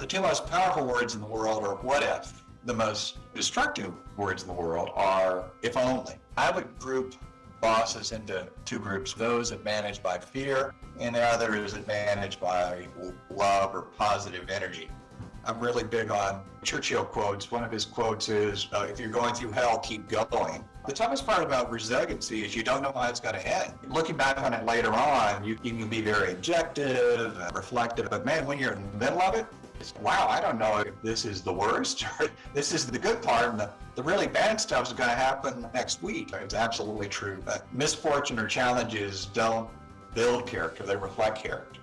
The two most powerful words in the world are what if. The most destructive words in the world are if only. I would group bosses into two groups, those that manage by fear and the others that manage by love or positive energy. I'm really big on Churchill quotes. One of his quotes is, uh, if you're going through hell, keep going. The toughest part about resiliency is you don't know how it's going to end. Looking back on it later on, you, you can be very objective, and reflective, but man, when you're in the middle of it, it's, wow, I don't know if this is the worst or this is the good part and the, the really bad stuff is going to happen next week. It's absolutely true. But misfortune or challenges don't build character, they reflect character.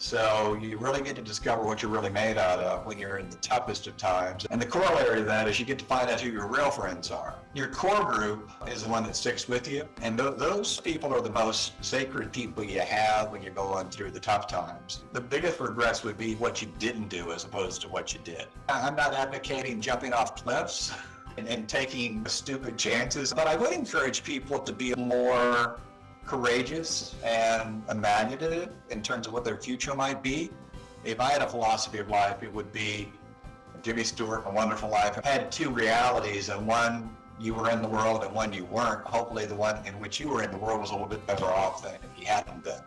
So you really get to discover what you're really made out of when you're in the toughest of times. And the corollary of that is you get to find out who your real friends are. Your core group is the one that sticks with you. And th those people are the most sacred people you have when you're going through the tough times. The biggest regrets would be what you didn't do as opposed to what you did. I'm not advocating jumping off cliffs and, and taking stupid chances, but I would encourage people to be more courageous and imaginative in terms of what their future might be. If I had a philosophy of life, it would be Jimmy Stewart, A Wonderful Life. I had two realities, and one you were in the world and one you weren't. Hopefully the one in which you were in the world was a little bit better off than if you hadn't been.